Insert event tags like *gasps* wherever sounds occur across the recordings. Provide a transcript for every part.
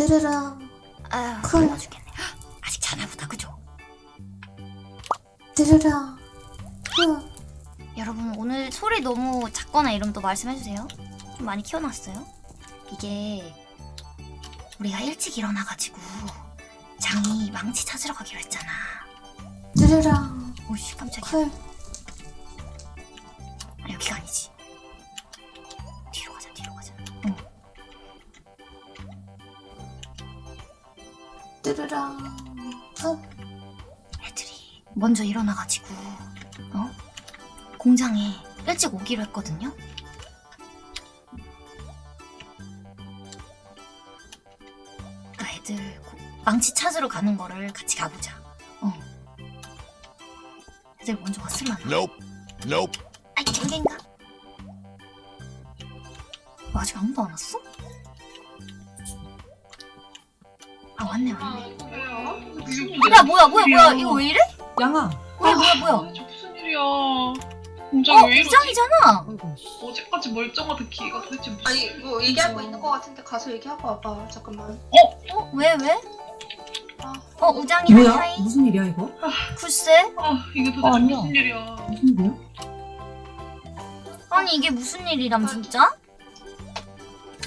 띠르랑 아휴 쿨. 졸라 죽겠네. 헉, 아직 자나 보다 그죠? 띠르랑 후 여러분 오늘 소리 너무 작거나 이러면 또 말씀해주세요. 좀 많이 키워놨어요. 이게 우리가 일찍 일어나가지고 장이 망치 찾으러 가기로 했잖아. 띠르랑 오씨 깜짝이야. 쿨아 여기가 아니지 띠르랑 후 애들이 먼저 일어나가지고 어? 공장에 일찍 오기로 했거든요. 그러니까 애들 고- 망치 찾으러 가는 거를 같이 가보자. 어. 애들 먼저 왔으면 안 Nope. Nope. 아이? 뭐 아직 아무도 안 왔어? 아 왔네 왔네. 야 뭐야 뭐야 뭐야 이거 왜 이래? 양아. 뭐야 뭐야 뭐야? 도대체 무슨 일이야? 공장이 어 왜 이러지? 부장이잖아. 아이고. 어제까지 멀쩡하던 기가 도대체 무슨 아니 뭐 얘기하고 있는 거 같은데 가서 얘기하고 와봐 잠깐만 어왜 왜? 아, 어 우장이 뭐야? 하이 무슨 일이야 이거? 글쎄 아 이게 도대체 어, 아니야. 무슨 일이야? 무슨 일이야? 아니 이게 무슨 일이람 진짜?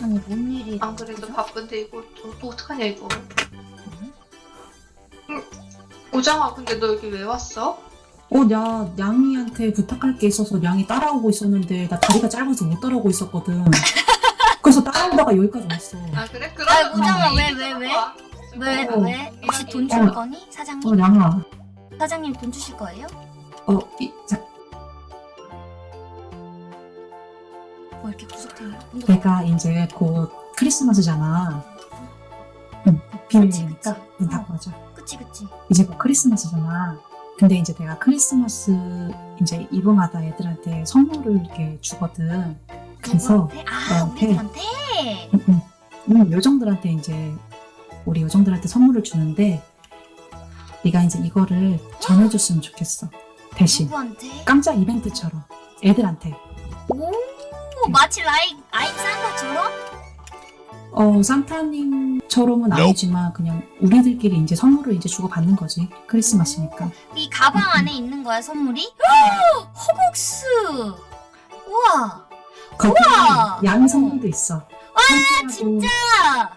아니 뭔 일이 안 그래도 바쁜데 이거 또, 또 어떡하냐 이거 응. 오장아 근데 너 여기 왜 왔어? 어, 나 양이한테 부탁할 게 있어서 양이 따라오고 있었는데 나 다리가 짧아서 못 따라오고 있었거든. *laughs* 그래서 따라오다가 여기까지 왔어. 아 그래? 그러면 오장아, 우리 왜, 왜, 좀 왜? 왜 어. 왜? 혹시 돈 줄 어. 거니? 어, 사장님? 양아. 사장님 돈 주실 거예요? 어, 이, 자, 뭐 이렇게 구석탱이 내가 이제 곧 크리스마스잖아. 응, 비밀이니까. 문 닫고 하자. 그치 그치 이제 곧 크리스마스잖아. 근데 이제 내가 크리스마스 이제 이브마다 애들한테 선물을 이렇게 주거든. 그래서 누구한테? 아 너한테? 우리들한테? 응, 응. 응, 요정들한테 이제 우리 요정들한테 선물을 주는데 네가 이제 이거를 전해줬으면 좋겠어. 대신 누구한테? 깜짝 이벤트처럼 애들한테. 오 마치 라이 아임 산타처럼? 어 산타님 처럼은 아니지만 그냥 우리들끼리 이제 선물을 이제 주고 받는 거지. 크리스마스니까. 이 가방 안에 있는 거야 선물이? *gasps* 허벅스 우와 거기 우와! 양 선물도 있어. 와 진짜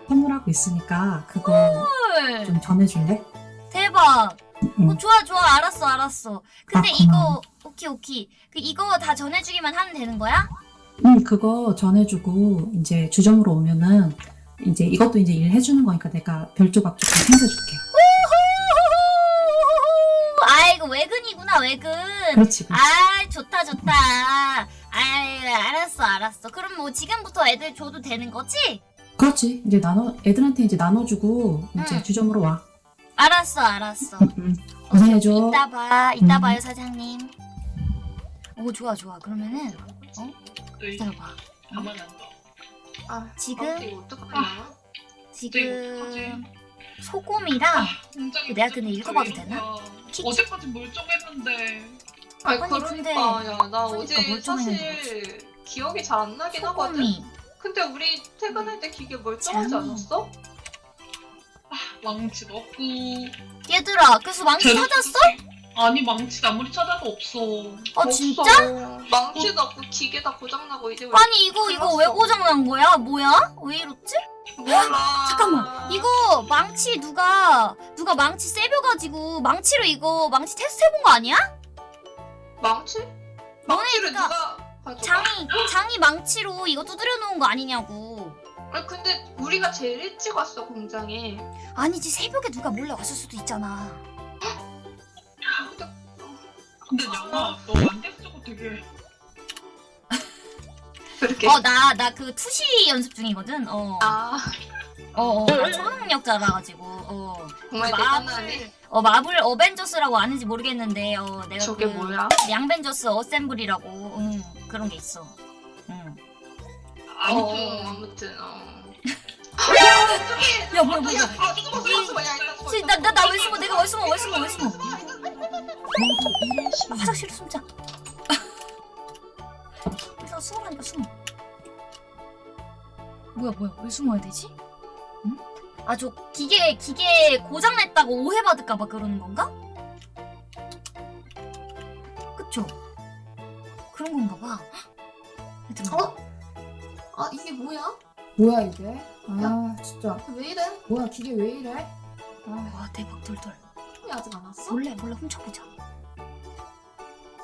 선물하고 있으니까 그거 헐 좀 전해줄래? 대박 응. 어, 좋아 좋아 알았어 알았어 근데 아, 이거. 오케이 오케이 그 이거 다 전해주기만 하면 되는 거야? 응, 그거 전해주고 이제 주점으로 오면은 이제 이것도 이제 일 해주는 거니까 내가 별 조각 조금 챙겨줄게. 아이고 외근이구나 외근 그렇지, 그렇지. 아 좋다 좋다 아이 알았어 알았어 그럼 뭐 지금부터 애들 줘도 되는 거지? 그렇지. 이제 나눠 애들한테 이제 나눠주고 이제 응. 주점으로 와. 알았어 알았어. 고생해줘. 이따 봐 이따 음. 봐요 사장님 오 좋아 좋아 그러면은 어? 기다려봐 가만. 아 지금? 아, 지금 소금이랑 공장이 내가 근데 읽어봐도? 되나? 어제까지 멀쩡했는데 아니 아니, 그러니까 근데- 야나 그러니까 어제 멀쩡했는데 사실 기억이 잘 안 나긴 하거든 소금이 근데 우리 퇴근할 때 기계 멀쩡하지 장. 않았어? 망치 넣고 얘들아 그래서 망치 찾았어? 아니 망치 아무리 찾아도 없어. 아 없어. 진짜? 망치도 없고 기계 다 고장나고 이제 왜 아니 이거 이거 왜. 고장난 거야? 뭐야? 왜 이렇지? 몰라 잠깐만 이거 망치 누가 누가 망치 세벼가지고 망치로 이거 망치 테스트 해본 거 아니야? 망치? 망치를 너네가 누가 가져가? 장이 장이 망치로 이거 두드려 놓은 거 아니냐고 아니 근데 우리가 제일 일찍 왔어 공장에 아니지 새벽에 누가 몰래 왔을 수도 있잖아 근데 양아 너 안대 쓰고 되게 그렇게? 어 나 나 그 투시 연습 중이거든? 어어어. 아나 초능력자라 가지고 어, 정말 마블 대단하네. 어 마블 어벤져스라고 아는지 모르겠는데 어 내가 저게 그 뭐야? 양벤져스 어셈블이라고 응 그런 게 있어. 응. 아무튼 어, 아무튼 어. 야 뭐야 뭐야. 야, 아, 숨어, 일단 나나 나 왜 숨어? 내가 왜 숨어? 왜 숨어? 왜 숨어 아, 화장실에 숨자 *laughs* 일단 숨으라니까 숨어 뭐야 뭐야 왜 숨어야 되지? 응? 아저 기계 기계 고장 냈다고 오해받을까봐 그러는 건가? 그쵸? 그런 건가 봐. *gasps* 어? 아 이게 뭐야? 뭐야 이게? 아 진짜 왜 이래? 뭐야 기계 왜 이래? 아, 와 대박 돌돌. 이 아직 안 왔어? 몰래 몰래 훔쳐보자.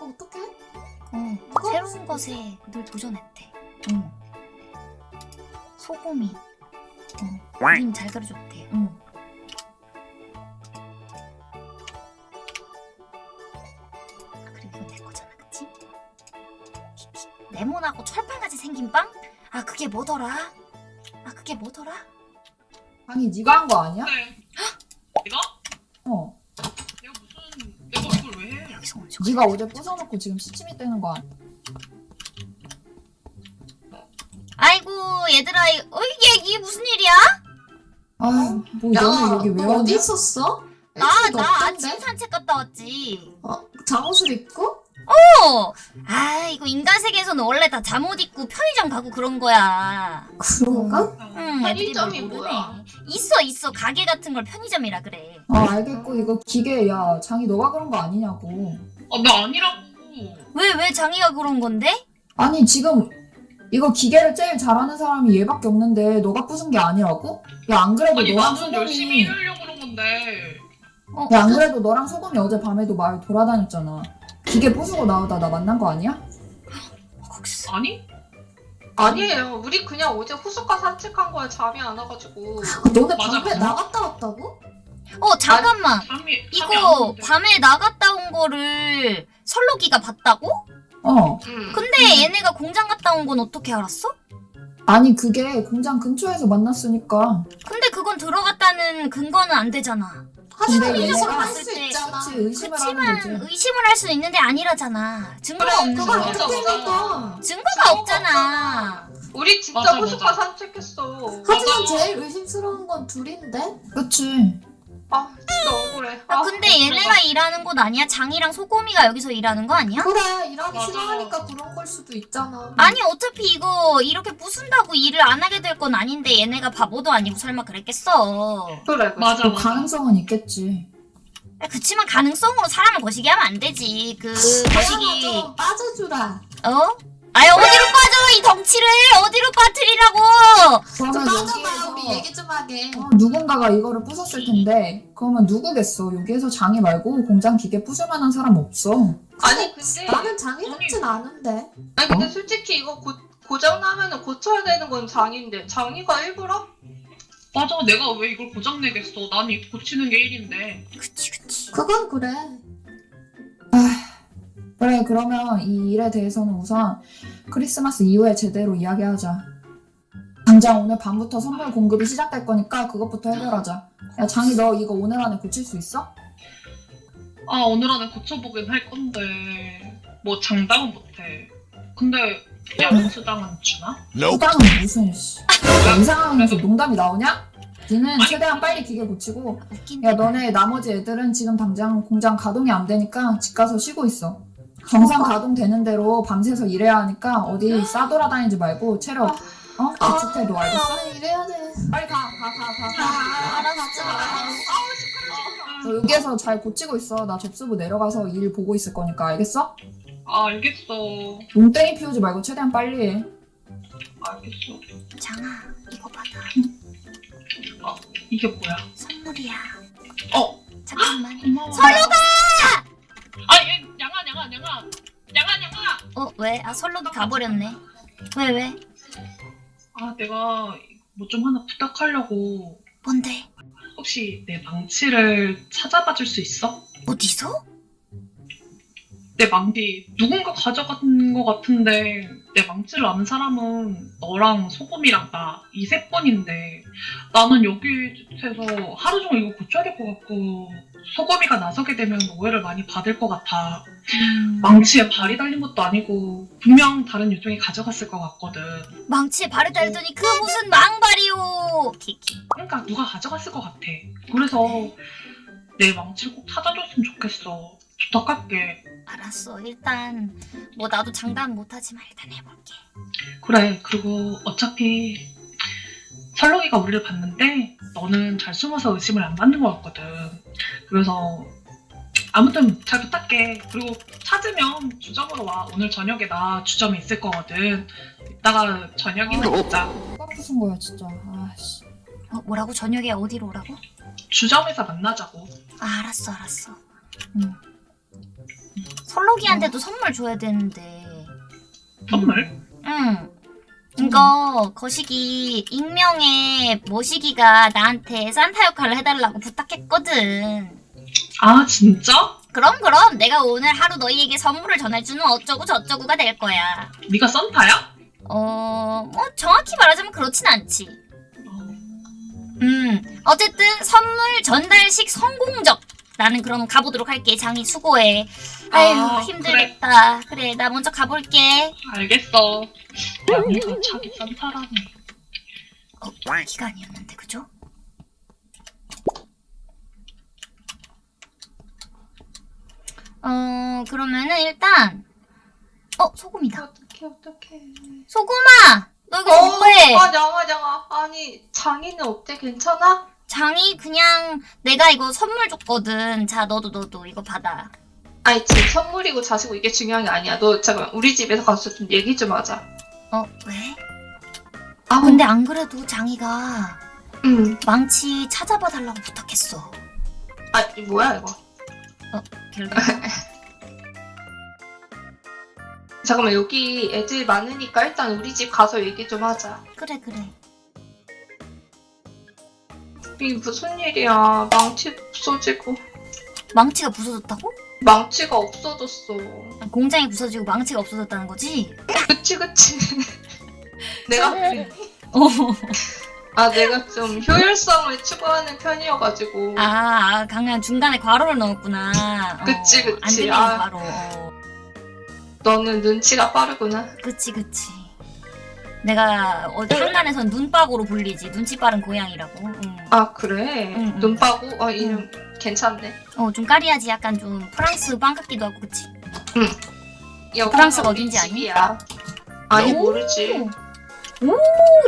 어, 어떡해? 어 새로운 것에 늘 도전했대. 응. 소금이. 어 그림 잘 그려줬대. 응. 아, 그리고 이거 내 거잖아, 그치? 레몬하고 철판같이 생긴 빵? 아 그게 뭐더라? 아 그게 뭐더라? 아니 네가 한 거 아니야? 네. 내가? 어 내가 무슨 내가 이걸 왜 해? 여기서 오늘 네가 어제 부숴놓고 지금 시침이 떼는 거 아니야? 아이고 얘들아 이- 어 이게 이게 무슨 일이야? 아뭐 야, 너는 여기 왜 너? 어디 있었어? 나 일주일도 나 없던데? 아침 산책 갔다 왔지. 어, 잠옷을 입고? 어. 아 이거 인간 세계에서는 원래 다 잠옷 입고 편의점 가고 그런 거야. 그런가? 응, 애들이 뭘 편의점이 모르네. 뭐야? 있어 있어 가게 같은 걸 편의점이라 그래. 어 알겠고 이거 기계 야 장이 너가 그런 거 아니냐고 아나 아니라고. 왜 왜 장이가 그런 건데? 아니 지금 이거 기계를 제일 잘하는 사람이 얘밖에 없는데 너가 부순 게 아니라고? 야 안 그래도 아니 너랑 나는 열심히 소금이 일하려고 그런 건데. 어, 야 안 그래도 너랑 소금이 어제 밤에도 마을 돌아다녔잖아 기계 부수고 나오다 나 만난 거 아니야? 아니? 아니에요. 우리 그냥 어제 호숫가 산책한 거야. 잠이 안 와가지고. 아, 너네 맞아. 나갔다 왔다고? 어 잠깐만 잠이 잠이 안 이거. 밤에 나갔다 온 거를 설록이가 봤다고? 어 음. 근데 얘네가 공장 갔다 온 건 어떻게 알았어? 아니 그게 공장 근처에서 만났으니까 근데 그건 들어갔다는 근거는 안 되잖아. 하지만 얘네가 할수 봤을 때 있잖아. 그치 의심을 그치만 의심을 할 수는 있는데 아니라잖아. 증거가 그래, 없는 거야. 맞아, 어떻게 맞아. 믿어? 증거가 없잖아. 우리 진짜 호숫가. 산책했어. 하지만 맞아. 제일 의심스러운 건 둘인데? 그치 아 진짜 억울해. 아, 아, 근데 얘네가 일하는 곳 아니야? 장이랑 소꼬미가 여기서 일하는 거 아니야? 그래 일하기 맞아. 싫어하니까 그런 걸 수도 있잖아. 아니 어차피 이거 이렇게 부순다고 일을 안 하게 될 건 아닌데 얘네가 바보도 아니고 설마 그랬겠어. 그래 그래. 맞아 뭐 맞아. 가능성은 있겠지 야, 그치만 가능성으로 사람을 거시기 하면 안 되지. 그 거시기 좀 빠져주라. 어? 아유 어디로 빠져 이 덩치를 어디로 빠뜨리라고? 여기에서 우리 얘기 좀 하게. 어, 누군가가 이거를 부쉈을 텐데 그러면 누구겠어 여기에서 장이 말고 공장 기계 부술 만한 사람 없어 아니 근데 나는 장애 같진 않은데. 아니 근데 솔직히 이거 고, 고장 나면은 고쳐야 되는 건 장인데 장이가 일부러? 맞아 내가 왜 이걸 고장 내겠어? 난 이거 고치는 게 일인데. 그치 그치. 그건 그래. 그래 그러면 이 일에 대해서는 우선 크리스마스 이후에 제대로 이야기하자 당장 오늘 밤부터 선물 공급이 시작될 거니까 그것부터 해결하자 야 장이 너 이거 오늘 안에 고칠 수 있어? 아 오늘 안에 고쳐보긴 할 건데 뭐 장담은 못해. 근데 양수당은 주나? 수당은 무슨 씨. 야, 이 상황에서 농담이 나오냐? 니는 아니, 최대한 빨리 기계 고치고. 야 너네 나머지 애들은 지금 당장 공장 가동이 안 되니까 집 가서 쉬고 있어 정상 가동되는 대로 밤새서 일해야 하니까 어디 싸돌아다니지 말고 체력 어? 비축해도 알겠어? 나는 이래야 돼. 빨리 가 가 가 가 아, 알았어. 너 여기에서 잘 고치고 있어 나 접수부 내려가서 일 보고 있을 거니까 알겠어? 아 알겠어. 농땡이 피우지 말고 최대한 빨리 해 알겠어. 장아 이거 받아. 이게 뭐야? 선물이야. 어 잠깐만. *gasps* 설로가! 아 얘 양아 양아 양아 양아 양아. 어 왜? 아 설로도 가버렸네. 왜 왜? 아 내가 뭐 좀 하나 부탁하려고. 뭔데? 혹시 내 망치를 찾아봐 줄 수 있어? 어디서? 내 망치 누군가 가져간 것 같은데 내 망치를 아는 사람은 너랑 소금이랑 나 이 세 번인데 나는 여기에서 하루 종일 이거 고쳐야 될 것 같고 소금이가 나서게 되면 오해를 많이 받을 것 같아. 음, 망치에 발이 달린 것도 아니고 분명 다른 요정이 가져갔을 것 같거든. 망치에 발을 달더니 그 무슨 망발이오. 키키. 그러니까 누가 가져갔을 것 같아. 그래서 내 망치를 꼭 찾아줬으면 좋겠어. 부탁할게 알았어. 일단 뭐 나도 장담 못하지만 일단 해볼게. 그래 그리고 어차피 설렁이가 우리를 봤는데 너는 잘 숨어서 의심을 안 받는 것 같거든. 그래서 아무튼 잘 부탁해. 그리고 찾으면 주점으로 와. 오늘 저녁에 나 주점에 있을 거거든. 이따가 저녁이나 먹자. 누가 부순 거야 진짜. 아씨. 어, 뭐라고? 저녁에 어디로 오라고? 주점에서 만나자고. 아, 알았어, 알았어. 응. 설록이한테도 선물 줘야 되는데. 선물? 응. 이거 거시기 익명의 모시기가 나한테 산타 역할을 해달라고 부탁했거든. 아 진짜? 그럼 그럼 내가 오늘 하루 너희에게 선물을 전해주는 어쩌고 저쩌고가 될 거야. 네가 산타야? 어, 뭐 정확히 말하자면 그렇진 않지. 어, 음, 어쨌든 선물 전달식 성공적. 나는 그럼 가보도록 할게. 장이 수고해. 아유 아, 힘들겠다. 그래. 나 먼저 가볼게. 알겠어. 야, 네가 자기 산타라니. 어, 기가 아니었는데 그죠? 어 그러면은 일단 어 소금이다. 어떡해 어떡해. 소금아, 너 이거 어, 뭐해? 아 양아 양아. 아니 장이는 어때? 괜찮아? 장이 그냥 내가 이거 선물 줬거든. 자 너도 너도 이거 받아. 아니 지금 선물이고 자시고 이게 중요한 게 아니야. 너 잠깐 우리 집에서 가서 좀 얘기 좀 하자. 어 왜? 아 근데 안 그래도 장이가 응. 망치 찾아봐 달라고 부탁했어. 아 이 뭐야 이거? 결국 *laughs* 잠깐만 여기 애들 많으니까 일단 우리 집 가서 얘기 좀 하자. 그래 그래. 이게 무슨 일이야? 망치 없어지고 망치가 부서졌다고? 망치가 없어졌어. 공장이 부서지고 망치가 없어졌다는 거지? 그치 그치. *laughs* 내가. 어. 아 내가 좀 효율성을 추구하는 편이어가지고. 아, 아 강한 중간에 괄호를 넣었구나. 어, 그치, 그치. 안 들리는 아. 괄호. 어, 너는 눈치가 빠르구나. 그치 그치. 내가 어디 한간에선 눈빠고로 불리지. 눈치 빠른 고양이라고. 응. 아 그래. 응, 응. 눈 빠고. 어 이름 괜찮네. 어, 좀 까리하지. 약간 좀 프랑스 빵 같기도 하고, 그치? 여기가 프랑스가 어딘지 아니? 집이야. 아니 오. 모르지. 오,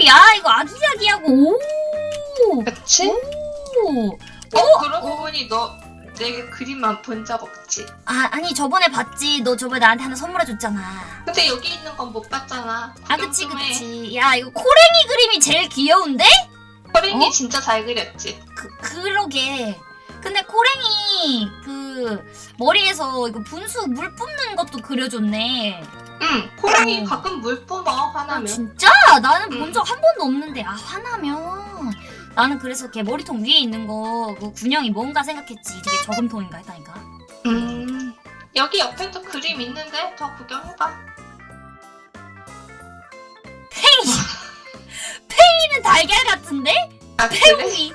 야, 이거 아기자기하고, 오! 그치? 오! 어 그러고 보니 너 내 그림만 본 적 없지. 아, 아니, 저번에 봤지. 너 저번에 나한테 하나 선물해줬잖아. 근데 여기 있는 건 못 봤잖아. 아, 구경 그치, 좀 해. 그치. 야, 이거 코랭이 그림이 제일 귀여운데? 허링이 어? 진짜 잘 그렸지. 그, 그러게. 근데 코랭이, 그, 머리에서 이거 분수 물 뿜는 것도 그려줬네. 응. 호랑이 어. 가끔 물 뿜어 아, 화나면. 진짜? 나는 본 응. 적한 번도 없는데. 아, 화나면. 나는 그래서 걔 머리통 위에 있는 거, 그 군형이 뭔가 생각했지. 되게 저금통인가 했다니까. 음. 여기 옆에도 그림 있는데 더 구경해봐. *laughs* 팽이는 달걀 같은데? 아? 팽이.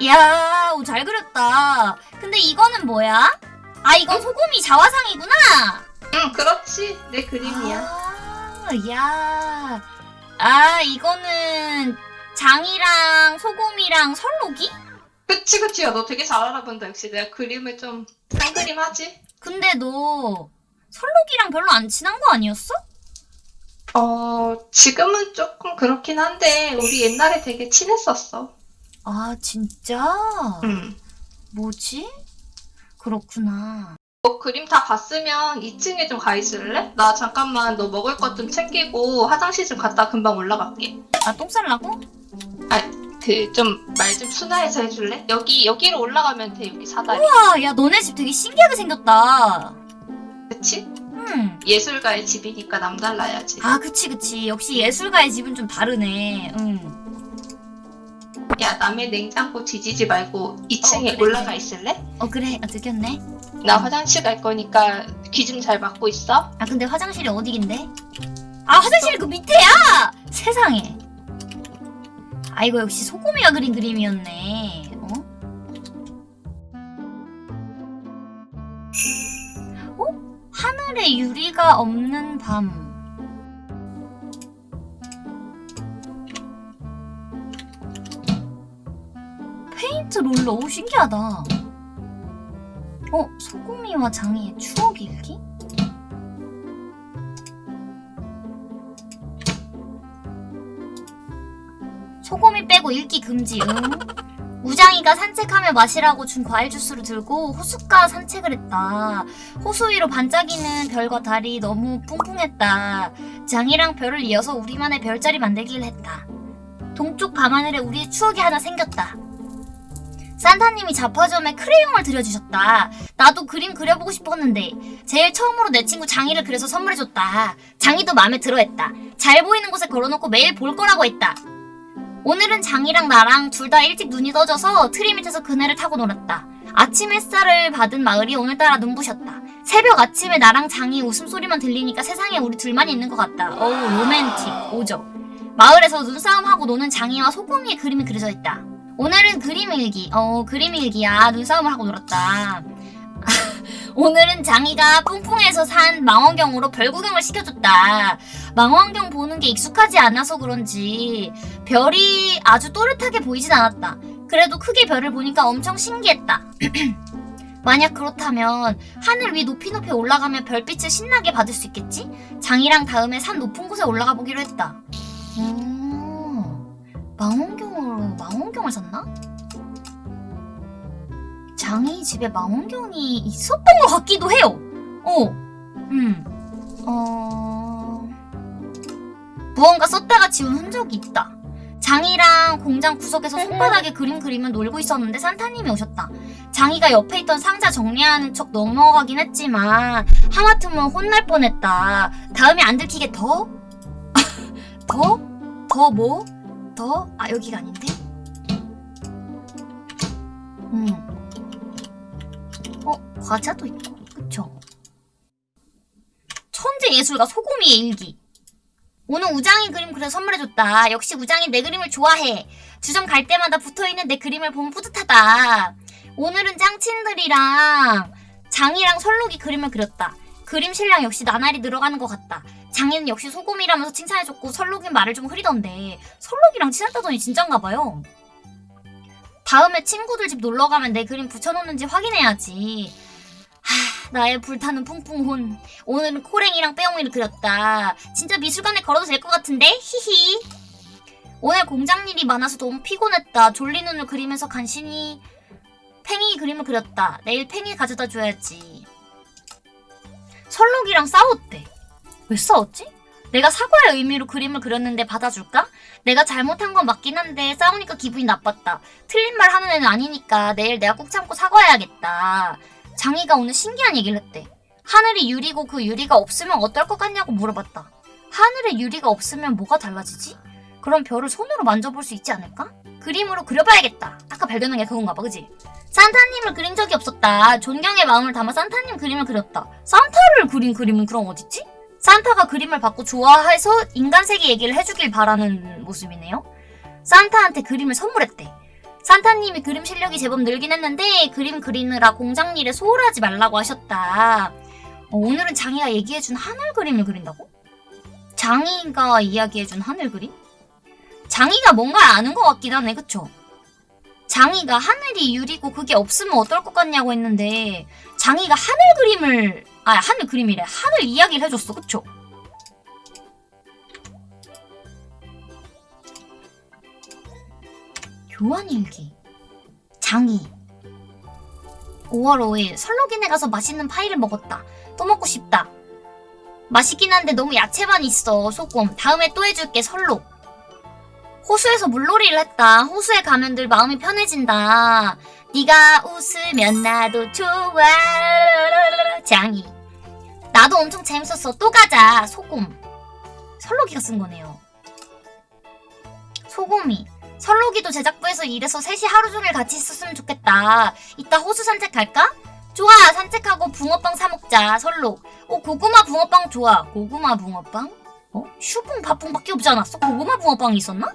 이야, 오, 잘 그렸다. 근데 이거는 뭐야? 아, 이건 소금이 자화상이구나. 응 그렇지. 내 그림이야. 아, 야. 아, 이거는 장이랑 소금이랑 설록이? 그치 그치. 야, 너 되게 잘 알아본다. 역시 내가 그림을 좀 한 그림 하지. 근데 너 설록이랑 별로 안 친한 거 아니었어? 어 지금은 조금 그렇긴 한데 우리 옛날에 되게 친했었어. 아, 진짜? 응. 뭐지? 그렇구나. 너 그림 다 봤으면 2층에 좀 가 있을래? 나 잠깐만 너 먹을 것 좀 챙기고 화장실 좀 갔다 금방 올라갈게. 아, 똥 쌀라고? 그 좀 말 좀 순화해서 해줄래? 여기 여기로 올라가면 돼 여기 사다리. 아, 야, 너네 집 되게 신기하게 생겼다. 그치? 음. 예술가의 집이니까 남달라야지. 아, 그치, 그치. 역시 예술가의 집은 좀 다르네. 응. 야 남의 냉장고 뒤지지 말고 2층에 어, 그래, 올라가 그래. 있을래? 어, 그래. 아, 들켰네. 나 화장실 갈 거니까 귀 좀 잘 막고 있어. 아, 근데 화장실이 어디긴데? 아, 화장실이 그 밑에야! 세상에. 아, 이거 역시 소금이가 그린 그림이었네. 어? 어? 하늘에 유리가 없는 밤. 페인트 롤러, 오, 신기하다. 어, 소금이와 장이의 추억 일기? 소고미 빼고 읽기 금지. 응? 우장이가 산책하며 마시라고 준 과일 주스를 들고 호숫가 산책을 했다. 호수 위로 반짝이는 별과 달이 너무 풍풍했다. 장이랑 별을 이어서 우리만의 별자리 만들기를 했다. 동쪽 밤하늘에 우리의 추억이 하나 생겼다. 산타님이 잡화점에 크레용을 들여주셨다. 나도 그림 그려보고 싶었는데 제일 처음으로 내 친구 장이를 그려서 선물해줬다. 장이도 마음에 들어했다. 잘 보이는 곳에 걸어놓고 매일 볼 거라고 했다. 오늘은 장이랑 나랑 둘 다 일찍 눈이 떠져서 트리 밑에서 그네를 타고 놀았다. 아침 햇살을 받은 마을이 오늘따라 눈부셨다. 새벽 아침에 나랑 장이 웃음소리만 들리니까 세상에 우리 둘만 있는 것 같다. 어우 로맨틱 오죠. 마을에서 눈싸움하고 노는 장이와 소금이의 그림이 그려져 있다. 오늘은 그림 일기. 어 그림 일기야. 눈싸움을 하고 놀았다. *laughs* 오늘은 장이가 뿡뿡에서 산 망원경으로 별 구경을 시켜줬다. 망원경 보는 게 익숙하지 않아서 그런지 별이 아주 또렷하게 보이진 않았다. 그래도 크게 별을 보니까 엄청 신기했다. *clears throat* 만약 그렇다면 하늘 위 높이 높이 올라가면 별빛을 신나게 받을 수 있겠지? 장이랑 다음에 산 높은 곳에 올라가 보기로 했다. 오, 망원경으로 망원경을 샀나? 장이 집에 망원경이 있었던 것 같기도 해요. 어, 음, 어, 무언가 썼다가 지운 흔적이 있다. 장이랑 공장 구석에서 손바닥에 그림 그리면 놀고 있었는데 산타님이 오셨다. 장이가 옆에 있던 상자 정리하는 척 넘어가긴 했지만 하마터면 혼날 뻔했다. 다음에 안 들키게 더? *laughs* 더? 더 뭐? 더? 아 여기가 아닌데? 음. 어 과자도 있고 그쵸? 천재 예술가 소고미의 일기 오늘 우장이 그림 그려 선물해줬다. 역시 우장이 내 그림을 좋아해. 주점 갈 때마다 붙어있는 내 그림을 보면 뿌듯하다. 오늘은 짱친들이랑 장이랑 설록이 그림을 그렸다. 그림 실력 역시 나날이 늘어가는 것 같다. 장이는 역시 소금이라면서 칭찬해줬고 설록은 말을 좀 흐리던데 설록이랑 친했다더니 진짠가 봐요. 다음에 친구들 집 놀러가면 내 그림 붙여놓는지 확인해야지. 하, 나의 불타는 풍풍혼. 오늘은 코랭이랑 빼옹이를 그렸다. 진짜 미술관에 걸어도 될 것 같은데? 히히. 오늘 공장 일이 많아서 너무 피곤했다. 졸린 눈을 그리면서 간신히 팽이 그림을 그렸다. 내일 팽이 가져다 줘야지. 설록이랑 싸웠대. 왜 싸웠지? 내가 사과의 의미로 그림을 그렸는데 받아줄까? 내가 잘못한 건 맞긴 한데 싸우니까 기분이 나빴다. 틀린 말 하는 애는 아니니까 내일 내가 꾹 참고 사과해야겠다. 장이가 오늘 신기한 얘기를 했대. 하늘이 유리고 그 유리가 없으면 어떨 것 같냐고 물어봤다. 하늘에 유리가 없으면 뭐가 달라지지? 그럼 별을 손으로 만져볼 수 있지 않을까? 그림으로 그려봐야겠다. 아까 발견한 게 그건가 봐, 그지? 산타님을 그린 적이 없었다. 존경의 마음을 담아 산타님 그림을 그렸다. 산타를 그린 그림은 그럼 어딨지? 산타가 그림을 받고 좋아해서 인간 세계 얘기를 해주길 바라는 모습이네요. 산타한테 그림을 선물했대. 산타님이 그림 실력이 제법 늘긴 했는데 그림 그리느라 공장 일에 소홀하지 말라고 하셨다. 어, 오늘은 장이가 얘기해준 하늘 그림을 그린다고? 장이가 이야기해준 하늘 그림? 장이가 뭔가 아는 것 같긴 하네, 그쵸? 장이가 하늘이 유리고 그게 없으면 어떨 것 같냐고 했는데 장이가 하늘 그림을 아 하늘 그림이래 하늘 이야기를 해줬어 그쵸? 교환일기 장이. 5월 5일 설로긴에 가서 맛있는 파이를 먹었다. 또 먹고 싶다. 맛있긴 한데 너무 야채만 있어. 소금. 다음에 또 해줄게 설로. 호수에서 물놀이를 했다. 호수에 가면 늘 마음이 편해진다. 네가 웃으면 나도 좋아. 장이. 나도 엄청 재밌었어. 또 가자. 소금. 설로기가 쓴 거네요. 소금이 설로기도 제작부에서 일해서 셋이 하루 종일 같이 있었으면 좋겠다 이따 호수 산책 갈까? 좋아 산책하고 붕어빵 사 먹자 설록 어 고구마 붕어빵 좋아 고구마 붕어빵? 어? 슈붕 밥붕밖에 없지 않았어? 고구마 붕어빵이 있었나?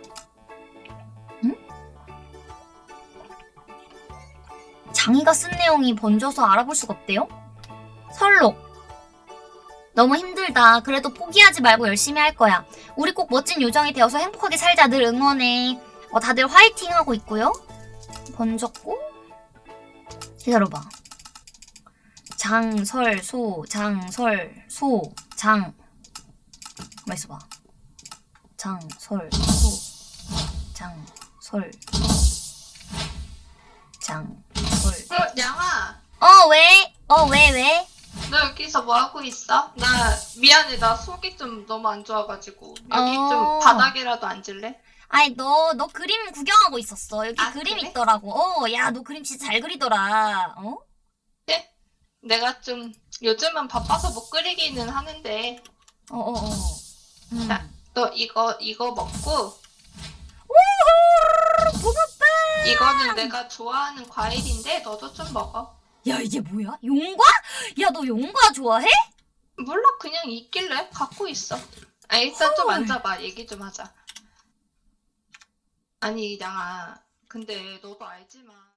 장이가 쓴 내용이 번져서 알아볼 수가 없대요? 설록 너무 힘들다. 그래도 포기하지 말고 열심히 할 거야. 우리 꼭 멋진 요정이 되어서 행복하게 살자. 늘 응원해. 어, 다들 화이팅 하고 있고요. 번졌고 기다려봐. 장설 소 장설 소장 가만 있어봐. 장설 소 장솔 장솔 어, 양아, 어 왜? 어 왜 왜? 너 여기서 뭐 하고 있어? 나 미안해, 나 속이 좀 너무 안 좋아가지고 여기 어. 좀 바닥이라도 앉을래? 아니 너 너 그림 구경하고 있었어 여기 아, 그림 그래? 있더라고 어 야 너 그림 진짜 잘 그리더라 어? 내가 좀 요즘은 바빠서 못 그리기는 하는데 어어 어 음. 자. 너 이거 이거 먹고 이거는 내가 좋아하는 과일인데 너도 좀 먹어. 야 이게 뭐야? 용과? 야 너 용과 좋아해? 몰라 그냥 있길래 갖고 있어. 아 일단 좀 헐. 앉아봐 얘기 좀 하자. 아니 양아 근데 너도 알지만